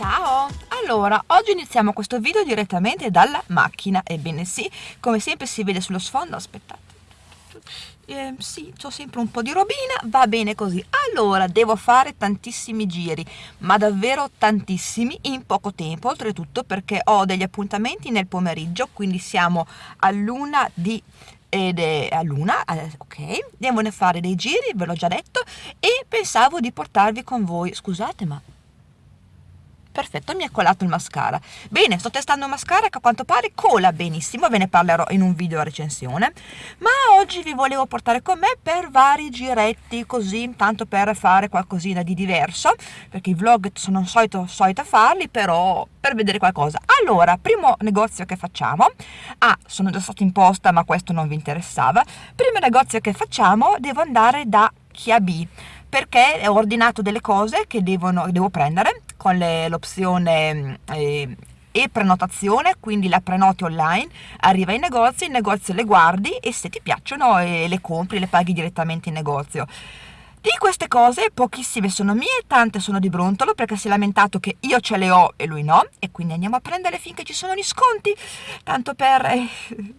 Ciao! Allora, oggi iniziamo questo video direttamente dalla macchina, ebbene sì, come sempre si vede sullo sfondo, aspettate, eh, sì, ho sempre un po' di robina, va bene così. Allora, devo fare tantissimi giri, ma davvero tantissimi in poco tempo, oltretutto perché ho degli appuntamenti nel pomeriggio, quindi siamo a luna di ed è a luna, eh, ok, devo fare dei giri, ve l'ho già detto, e pensavo di portarvi con voi, scusate ma perfetto mi è colato il mascara. Bene sto testando un mascara che a quanto pare cola benissimo ve ne parlerò in un video recensione. Ma oggi vi volevo portare con me per vari giretti così tanto per fare qualcosina di diverso perché i vlog sono solito solita farli però per vedere qualcosa. Allora primo negozio che facciamo ah sono già stato in posta ma questo non vi interessava. Primo negozio che facciamo devo andare da Chiabi perché ho ordinato delle cose che devono, devo prendere con l'opzione eh, e prenotazione, quindi la prenoti online, arriva in negozio, in negozio le guardi e se ti piacciono eh, le compri, le paghi direttamente in negozio. Di queste cose pochissime sono mie, tante sono di Brontolo perché si è lamentato che io ce le ho e lui no e quindi andiamo a prendere finché ci sono gli sconti, tanto per... Eh,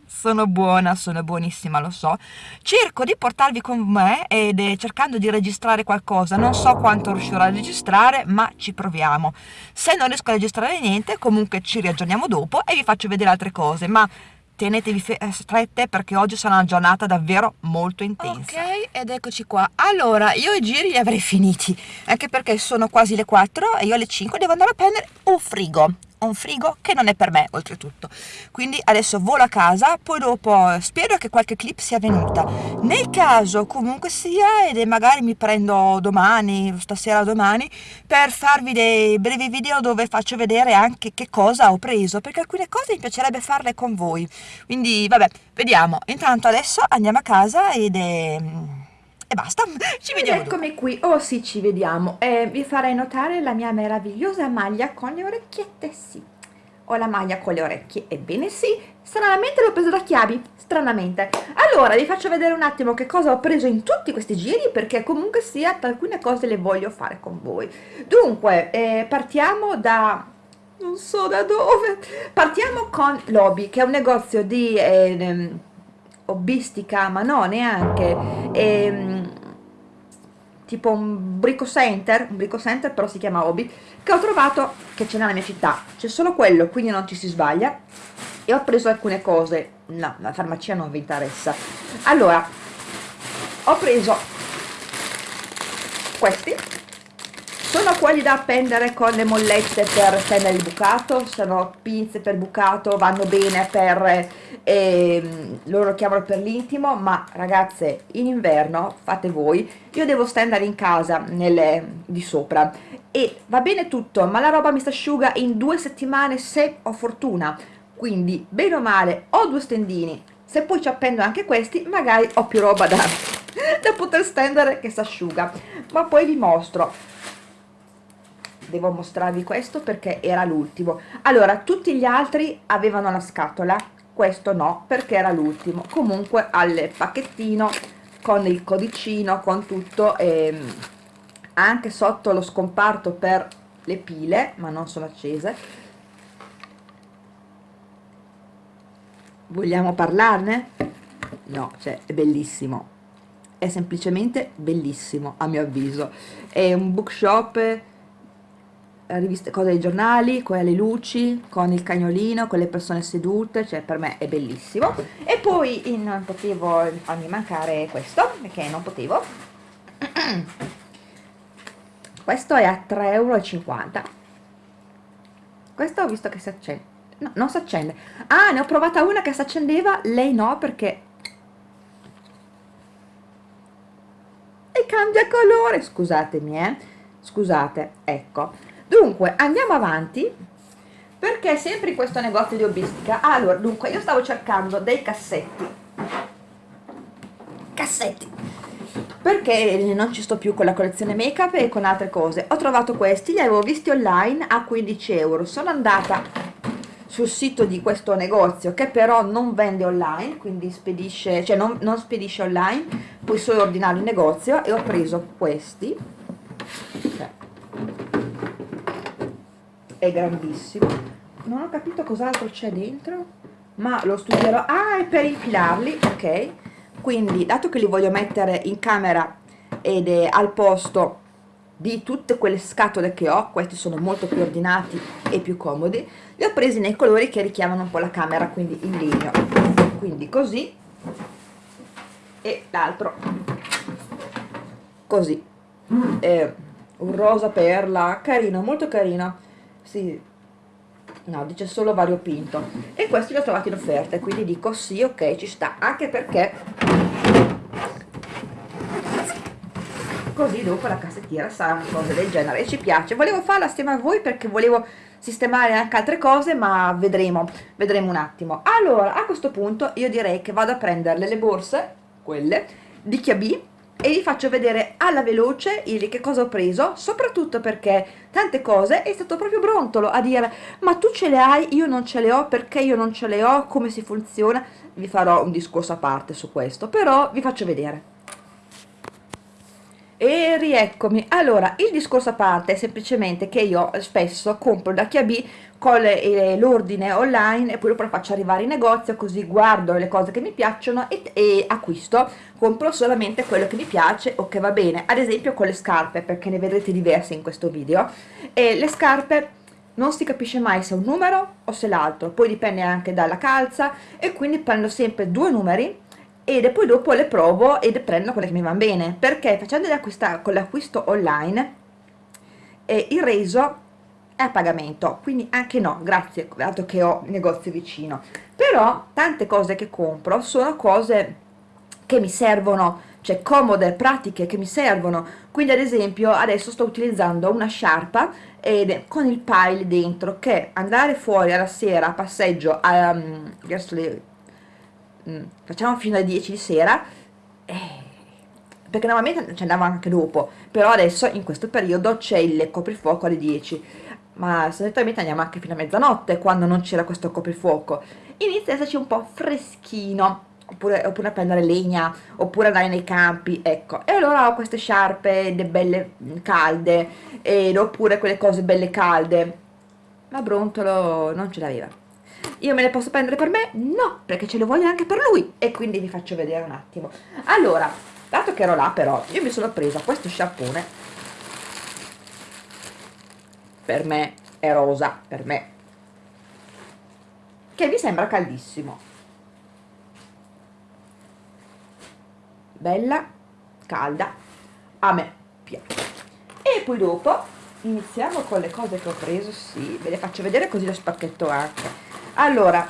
sono buona, sono buonissima, lo so. Cerco di portarvi con me ed eh, cercando di registrare qualcosa, non so quanto riuscirò a registrare ma ci proviamo. Se non riesco a registrare niente comunque ci riaggiorniamo dopo e vi faccio vedere altre cose, ma tenetevi eh, strette perché oggi sarà una giornata davvero molto intensa. Ok, ed eccoci qua. Allora, io i giri li avrei finiti, anche perché sono quasi le 4 e io alle 5 devo andare a prendere un frigo un frigo che non è per me oltretutto. Quindi adesso volo a casa poi dopo spero che qualche clip sia venuta. Nel caso comunque sia ed magari mi prendo domani stasera domani per farvi dei brevi video dove faccio vedere anche che cosa ho preso perché alcune cose mi piacerebbe farle con voi. Quindi vabbè vediamo. Intanto adesso andiamo a casa ed è e basta, ci vediamo Eccomi dopo. qui, oh sì ci vediamo, eh, vi farei notare la mia meravigliosa maglia con le orecchiette, sì, ho la maglia con le orecchie, ebbene sì, stranamente l'ho presa da chiavi, stranamente. Allora vi faccio vedere un attimo che cosa ho preso in tutti questi giri perché comunque sia alcune cose le voglio fare con voi. Dunque, eh, partiamo da non so da dove partiamo con Lobby che è un negozio di eh, hobbistica ma no neanche ehm, tipo un brico center un brico center però si chiama hobby che ho trovato che c'è nella mia città. C'è solo quello quindi non ci si sbaglia. E ho preso alcune cose. No la farmacia non vi interessa. Allora ho preso questi sono quelli da appendere con le mollette per stendere il bucato? Sono pinze per bucato vanno bene per eh, loro chiamano per l'intimo ma ragazze in inverno fate voi io devo stendere in casa nelle, di sopra. E va bene tutto ma la roba mi si asciuga in due settimane se ho fortuna. Quindi bene o male ho due stendini. Se poi ci appendo anche questi magari ho più roba da, da poter stendere che si asciuga. Ma poi vi mostro devo mostrarvi questo perché era l'ultimo. Allora tutti gli altri avevano la scatola questo no perché era l'ultimo. Comunque al pacchettino con il codicino con tutto e anche sotto lo scomparto per le pile ma non sono accese. Vogliamo parlarne? no, cioè è bellissimo. È semplicemente bellissimo a mio avviso. È un bookshop riviste, cose dei giornali, con le luci, con il cagnolino, con le persone sedute, cioè per me è bellissimo. E poi non potevo farmi mancare questo, perché non potevo. questo è a 3,50 euro. Questo ho visto che si accende. No, non si accende. Ah, ne ho provata una che si accendeva, lei no perché... E cambia colore, scusatemi eh. Scusate, ecco dunque andiamo avanti perché sempre in questo negozio di hobbistica allora dunque io stavo cercando dei cassetti. Cassetti. Perché non ci sto più con la collezione make up e con altre cose. Ho trovato questi li avevo visti online a 15 euro. Sono andata sul sito di questo negozio che però non vende online quindi spedisce cioè non, non spedisce online puoi solo ordinare in negozio e ho preso questi. Cioè, è grandissimo. Non ho capito cos'altro c'è dentro ma lo studierò. Ah è per infilarli ok. Quindi dato che li voglio mettere in camera ed è al posto di tutte quelle scatole che ho questi sono molto più ordinati e più comodi li ho presi nei colori che richiamano un po' la camera quindi in legno. Quindi così e l'altro. Così. Eh, un rosa perla carino molto carino sì. No dice solo variopinto e questi li ho trovati in offerta quindi dico sì ok ci sta. Anche perché così dopo la cassettiera sarà una cosa del genere. E ci piace. Volevo farla assieme a voi perché volevo sistemare anche altre cose ma vedremo vedremo un attimo. Allora a questo punto io direi che vado a prendere le borse quelle di Chiabi e vi faccio vedere alla veloce il che cosa ho preso soprattutto perché tante cose è stato proprio brontolo a dire ma tu ce le hai? Io non ce le ho perché io non ce le ho? Come si funziona? Vi farò un discorso a parte su questo però vi faccio vedere e rieccomi. Allora il discorso a parte è semplicemente che io spesso compro da Chiabi con l'ordine online e poi lo faccio arrivare in negozio così guardo le cose che mi piacciono e, e, acquisto. Compro solamente quello che mi piace o che va bene. Ad esempio con le scarpe perché ne vedrete diverse in questo video. E le scarpe non si capisce mai se è un numero o se l'altro. Poi dipende anche dalla calza e quindi prendo sempre due numeri e poi dopo le provo ed prendo quelle che mi vanno bene perché facendo con l'acquisto online eh, il reso è a pagamento quindi anche no grazie dato che ho il negozio vicino. Però tante cose che compro sono cose che mi servono cioè comode, pratiche che mi servono. Quindi ad esempio adesso sto utilizzando una sciarpa ed con il pile dentro che andare fuori alla sera a passeggio um, verso le Mm, facciamo fino alle 10 di sera eh, perché normalmente ci andava anche dopo però adesso in questo periodo c'è il coprifuoco alle 10 ma solitamente andiamo anche fino a mezzanotte quando non c'era questo coprifuoco. Inizia a esserci un po' freschino oppure, oppure a prendere legna oppure andare nei campi ecco. E allora ho queste sciarpe belle calde ed oppure quelle cose belle calde. Ma Brontolo non ce l'aveva io me le posso prendere per me? No, perché ce le voglio anche per lui. E quindi vi faccio vedere un attimo. Allora, dato che ero là però io mi sono presa questo sciarpone per me è rosa, per me. Che mi sembra caldissimo. Bella, calda a me piace. E poi dopo iniziamo con le cose che ho preso sì, ve le faccio vedere così lo spacchetto anche allora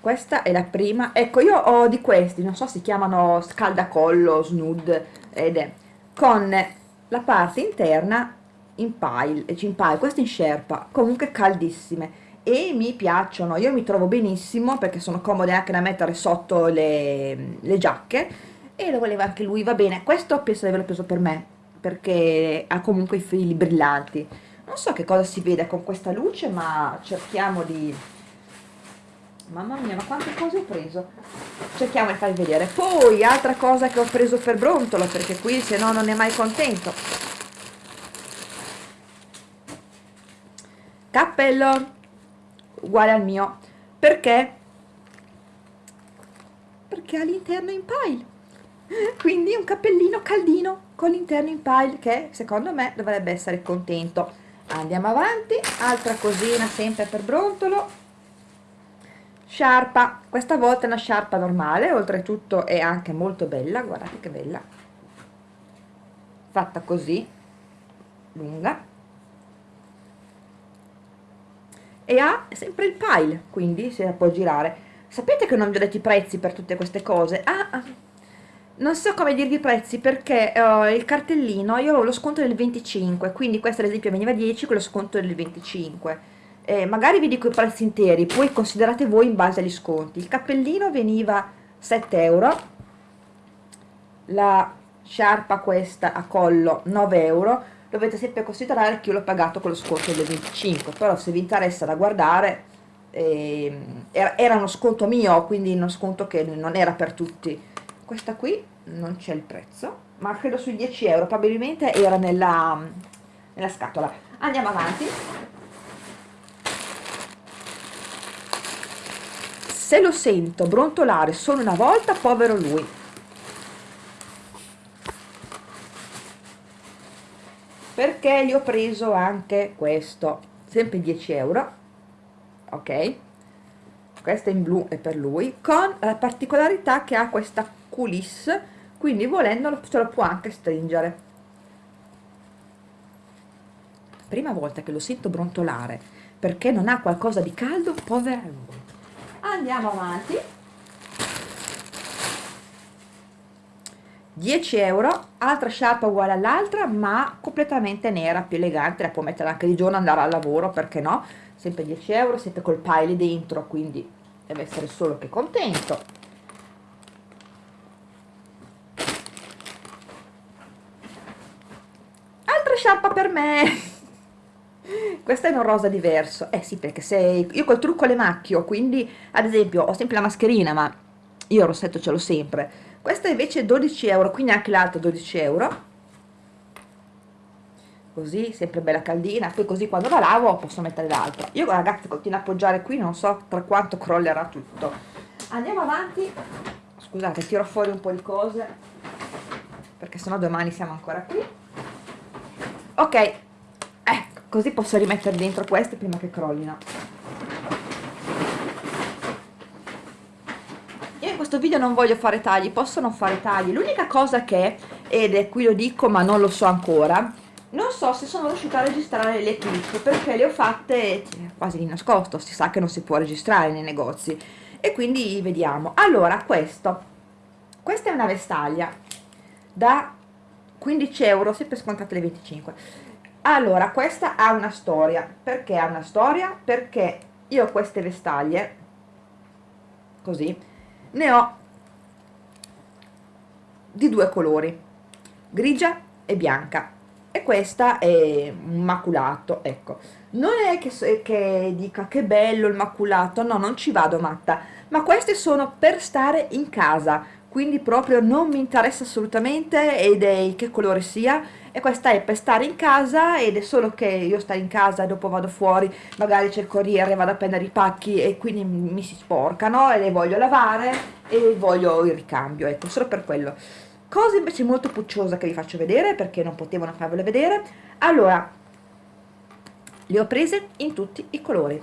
questa è la prima. Ecco io ho di questi non so si chiamano scaldacollo snud ed è con la parte interna in pile, in pile queste in sherpa comunque caldissime e mi piacciono. Io mi trovo benissimo perché sono comode anche da mettere sotto le, le giacche e lo voleva anche lui va bene. Questo penso di averlo preso per me perché ha comunque i fili brillanti. Non so che cosa si vede con questa luce ma cerchiamo di mamma mia ma quante cose ho preso? Cerchiamo di farvi vedere. Poi altra cosa che ho preso per brontolo perché qui se no non è mai contento. Cappello uguale al mio. Perché? Perché all'interno in pile. Quindi un cappellino caldino con l'interno in pile che secondo me dovrebbe essere contento. Andiamo avanti altra cosina sempre per brontolo. Sciarpa questa volta è una sciarpa normale oltretutto è anche molto bella guardate che bella. Fatta così lunga. E ha sempre il pile quindi si può girare. Sapete che non vi ho detto i prezzi per tutte queste cose? Ah, ah non so come dirvi i prezzi perché uh, il cartellino io avevo lo sconto del 25 quindi questo ad esempio veniva 10 con lo sconto del 25 eh, magari vi dico i prezzi interi poi considerate voi in base agli sconti. Il cappellino veniva 7 euro la sciarpa questa a collo 9 euro. Dovete sempre considerare che io l'ho pagato con lo sconto del 25 però se vi interessa da guardare eh, era uno sconto mio quindi uno sconto che non era per tutti questa qui non c'è il prezzo ma credo sui 10 euro. Probabilmente era nella, nella scatola. Andiamo avanti. Se lo sento brontolare solo una volta povero lui. Perché gli ho preso anche questo? Sempre 10 euro ok? Questa in blu è per lui con la particolarità che ha questa coulisse quindi volendolo se lo può anche stringere. Prima volta che lo sento brontolare perché non ha qualcosa di caldo povera lui andiamo avanti. 10 euro altra sciarpa uguale all'altra ma completamente nera più elegante la può mettere anche di giorno andare al lavoro perché no? Sempre 10 euro sempre col pile dentro quindi deve essere solo che contento altra sciarpa per me. Questa è un rosa diverso. Eh sì perché se io col trucco le macchio quindi ad esempio ho sempre la mascherina ma io il rossetto ce l'ho sempre. Questa invece 12 euro quindi anche l'altra 12 euro. Così sempre bella caldina. Poi così quando la lavo posso mettere l'altra. Io ragazzi continuo a appoggiare qui non so per quanto crollerà tutto. Andiamo avanti. Scusate tiro fuori un po' di cose perché sennò domani siamo ancora qui ok. Ecco così posso rimettere dentro queste prima che crollino. Io in questo video non voglio fare tagli posso non fare tagli. L'unica cosa che ed è qui lo dico ma non lo so ancora non so se sono riuscita a registrare le clip perché le ho fatte quasi di nascosto. Si sa che non si può registrare nei negozi. E quindi vediamo. Allora questo. Questa è una vestaglia da 15 euro sempre scontate le 25 allora questa ha una storia. Perché ha una storia? Perché io queste vestaglie così ne ho di due colori grigia e bianca. E questa è un maculato ecco. Non è che, che dica che bello il maculato no non ci vado matta. Ma queste sono per stare in casa quindi proprio non mi interessa assolutamente ed è che colore sia. E questa è per stare in casa ed è solo che io sto in casa e dopo vado fuori magari c'è il corriere vado a prendere i pacchi e quindi mi si sporcano e le voglio lavare e voglio il ricambio ecco solo per quello. Cosa invece molto pucciosa che vi faccio vedere perché non potevano farvele vedere. Allora le ho prese in tutti i colori.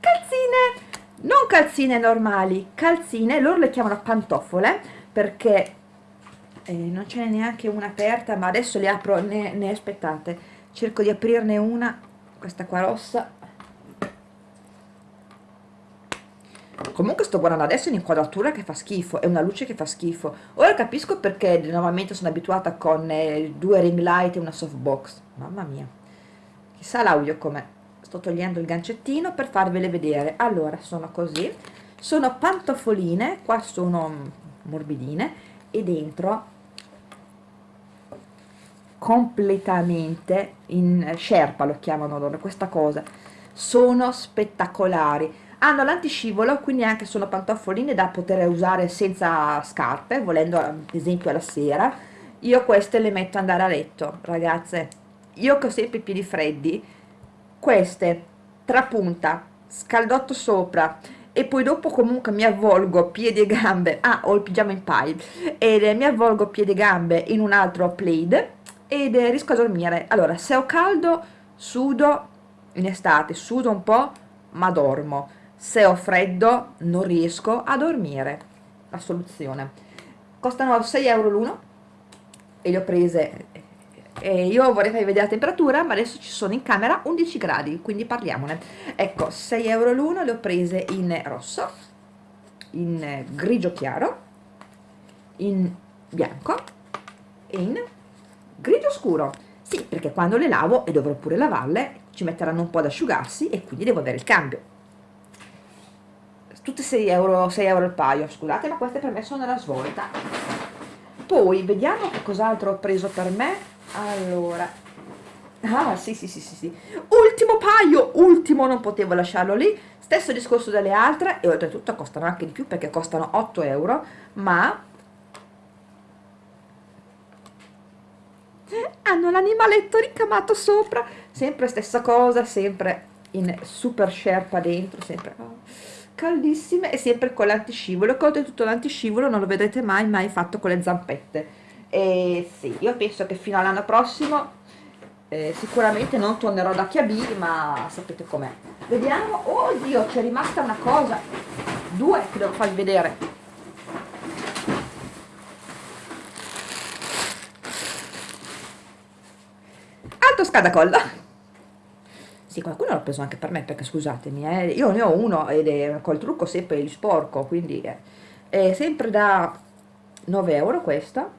Calzine non calzine normali calzine loro le chiamano pantofole perché eh, non ce n'è neanche una aperta ma adesso le apro ne, ne aspettate. Cerco di aprirne una questa qua rossa. Comunque sto guardando adesso un'inquadratura che fa schifo è una luce che fa schifo. Ora capisco perché normalmente sono abituata con eh, due ring light e una softbox. Mamma mia. Chissà l'audio com'è sto togliendo il gancettino per farvele vedere. Allora sono così. Sono pantofoline qua sono morbidine e dentro completamente in sherpa lo chiamano loro questa cosa. Sono spettacolari. Hanno l'antiscivolo quindi anche sono pantofoline da poter usare senza scarpe volendo ad esempio alla sera. Io queste le metto andare a letto ragazze. Io che ho sempre i piedi freddi queste trapunta scaldotto sopra e poi dopo comunque mi avvolgo piedi e gambe ah ho il pigiama in pile e mi avvolgo piedi e gambe in un altro plaid ed riesco a dormire. Allora se ho caldo sudo in estate sudo un po' ma dormo. Se ho freddo non riesco a dormire. La soluzione. Costano 6 euro l'uno e le ho prese e io vorrei farvi vedere la temperatura ma adesso ci sono in camera 11 gradi quindi parliamone. Ecco 6 euro l'uno le ho prese in rosso in grigio chiaro in bianco e in grigio scuro. Sì perché quando le lavo e dovrò pure lavarle ci metteranno un po' ad asciugarsi e quindi devo avere il cambio. Tutte 6 euro, 6 euro il paio scusate ma queste per me sono la svolta. Poi vediamo che cos'altro ho preso per me allora. Ah sì sì sì sì sì. Ultimo paio ultimo non potevo lasciarlo lì. Stesso discorso delle altre e oltretutto costano anche di più perché costano 8 euro ma hanno l'animaletto ricamato sopra. Sempre stessa cosa sempre in super sherpa dentro sempre oh, caldissime e sempre con l'antiscivolo. Che oltretutto l'antiscivolo non lo vedrete mai mai fatto con le zampette e sì io penso che fino all'anno prossimo eh, sicuramente non tornerò da Chiabi ma sapete com'è. Vediamo oddio c'è rimasta una cosa. Due che devo farvi vedere. Alto scadacolla. Sì qualcuno l'ha preso anche per me perché scusatemi eh, io ne ho uno ed è col trucco sempre li sporco quindi eh, è sempre da 9 euro questa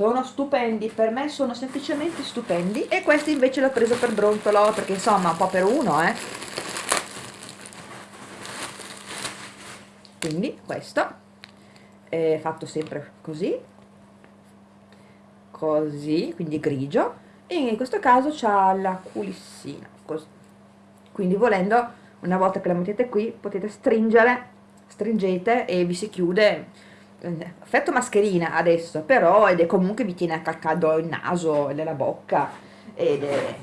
sono stupendi per me sono semplicemente stupendi. E questi invece l'ho preso per brontolo perché insomma un po' per uno eh. Quindi questo è fatto sempre così così quindi grigio. E in questo caso c'ha la culissina così quindi volendo una volta che la mettete qui potete stringere stringete e vi si chiude effetto mascherina adesso però ed è comunque vi tiene a caldo il naso e nella bocca ed è,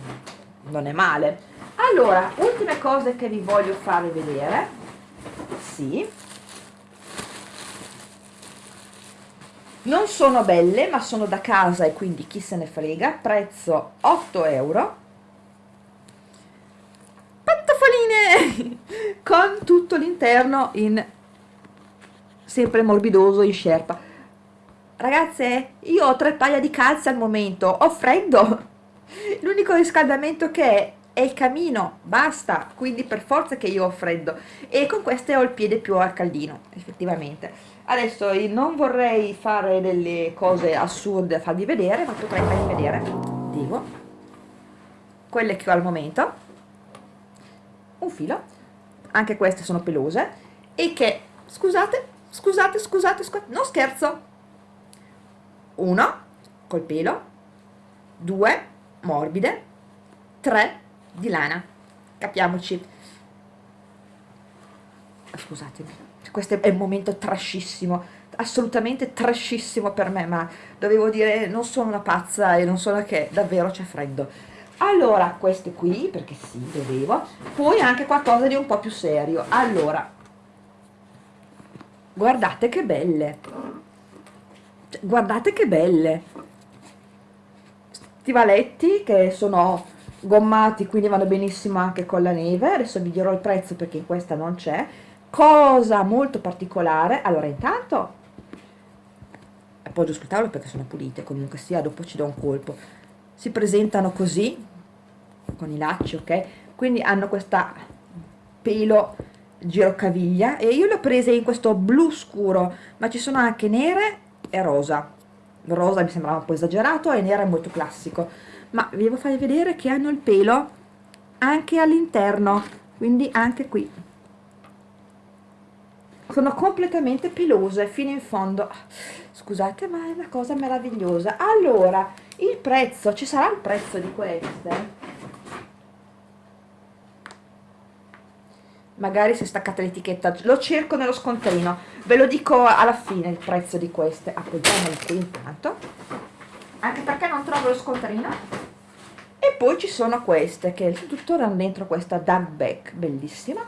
non è male. Allora ultime cose che vi voglio fare vedere. Sì. Non sono belle ma sono da casa e quindi chi se ne frega. Prezzo 8 euro. Pantofoline! Con tutto l'interno in sempre morbidoso in scerpa ragazze io ho tre paia di calze al momento ho freddo. L'unico riscaldamento che è è il camino, basta, quindi per forza che io ho freddo. E con queste ho il piede più al caldino, effettivamente. Adesso non vorrei fare delle cose assurde a farvi vedere, ma potrei farvi vedere, dico, quelle che ho al momento, un filo, anche queste sono pelose, e che, scusate, scusate, scusate, scusate, non scherzo, uno, col pelo, due, morbide, tre, di lana, capiamoci. Scusatemi, questo è un momento trashissimo, assolutamente trashissimo per me, ma dovevo dire non sono una pazza e non sono che davvero c'è freddo. Allora, queste qui, perché sì, dovevo, poi anche qualcosa di un po' più serio. Allora, guardate che belle. Cioè, guardate che belle. Stivaletti che sono gommati quindi vanno benissimo anche con la neve. Adesso vi dirò il prezzo perché in questa non c'è. Cosa molto particolare. Allora intanto appoggio sul tavolo perché sono pulite. Comunque sia dopo ci do un colpo. Si presentano così con i lacci ok? Quindi hanno questa pelo girocaviglia e io le ho prese in questo blu scuro ma ci sono anche nere e rosa. Rosa mi sembrava un po' esagerato e nera è molto classico ma vi devo fare vedere che hanno il pelo anche all'interno quindi anche qui. Sono completamente pelose fino in fondo. Scusate ma è una cosa meravigliosa. Allora il prezzo ci sarà il prezzo di queste magari se staccate l'etichetta. Lo cerco nello scontrino. Ve lo dico alla fine il prezzo di queste. Appoggiamole qui intanto. Anche perché non trovo lo scontrino. E poi ci sono queste che tuttora hanno dentro questa dug back bellissima.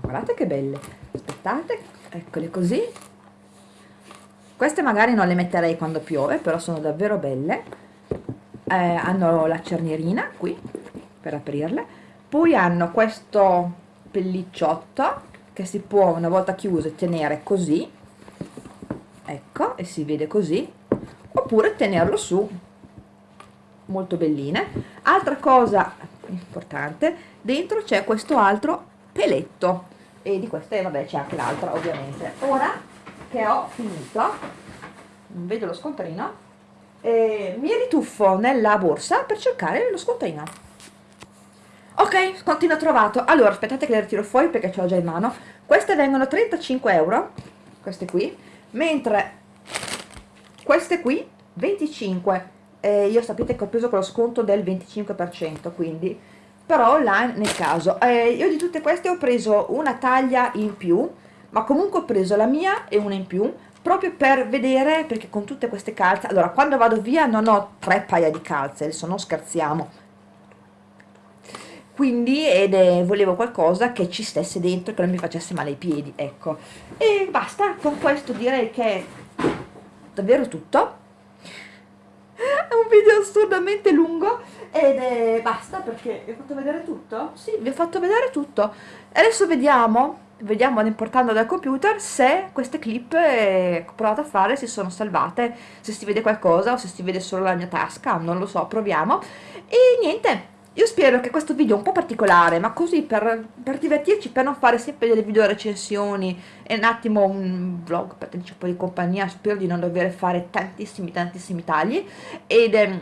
Guardate che belle. Aspettate eccole così. Queste magari non le metterei quando piove però sono davvero belle eh, hanno la cernierina qui per aprirle. Poi hanno questo pellicciotto che si può una volta chiuso tenere così. Ecco e si vede così. Oppure tenerlo su. Molto belline. Altra cosa importante dentro c'è questo altro peletto. E di queste vabbè c'è anche l'altra ovviamente. Ora che ho finito non vedo lo scontrino eh, mi rituffo nella borsa per cercare lo scontrino. Ok scontrino trovato. Allora aspettate che le ritiro fuori perché ce l'ho già in mano. Queste vengono 35 euro queste qui mentre queste qui 25 eh, io sapete che ho preso con lo sconto del 25% quindi però online nel caso. Eh, io di tutte queste ho preso una taglia in più ma comunque ho preso la mia e una in più proprio per vedere perché con tutte queste calze allora quando vado via non ho tre paia di calze adesso non scherziamo quindi ed è, volevo qualcosa che ci stesse dentro che non mi facesse male ai piedi ecco e basta con questo direi che è davvero tutto è un video assurdamente lungo ed è basta perché vi ho fatto vedere tutto? Sì, vi ho fatto vedere tutto. Adesso vediamo, vediamo importando dal computer se queste clip che ho provato a fare si sono salvate, se si vede qualcosa o se si vede solo la mia tasca, non lo so, proviamo. E niente, io spero che questo video un po' particolare, ma così per, per, divertirci, per non fare sempre delle video recensioni e un attimo un vlog per tenerci un po' di compagnia, spero di non dover fare tantissimi tantissimi tagli ed ehm,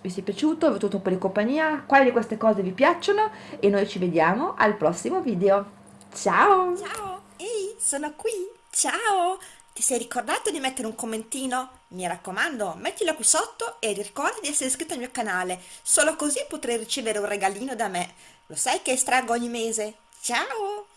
vi sia piaciuto, vi ho avuto un po' di compagnia, quali di queste cose vi piacciono e noi ci vediamo al prossimo video. Ciao! Ciao! Ehi, sono qui! Ciao! Ti sei ricordato di mettere un commentino? Mi raccomando, mettilo qui sotto e ricorda di essere iscritto al mio canale, solo così potrai ricevere un regalino da me. Lo sai che estraggo ogni mese? Ciao!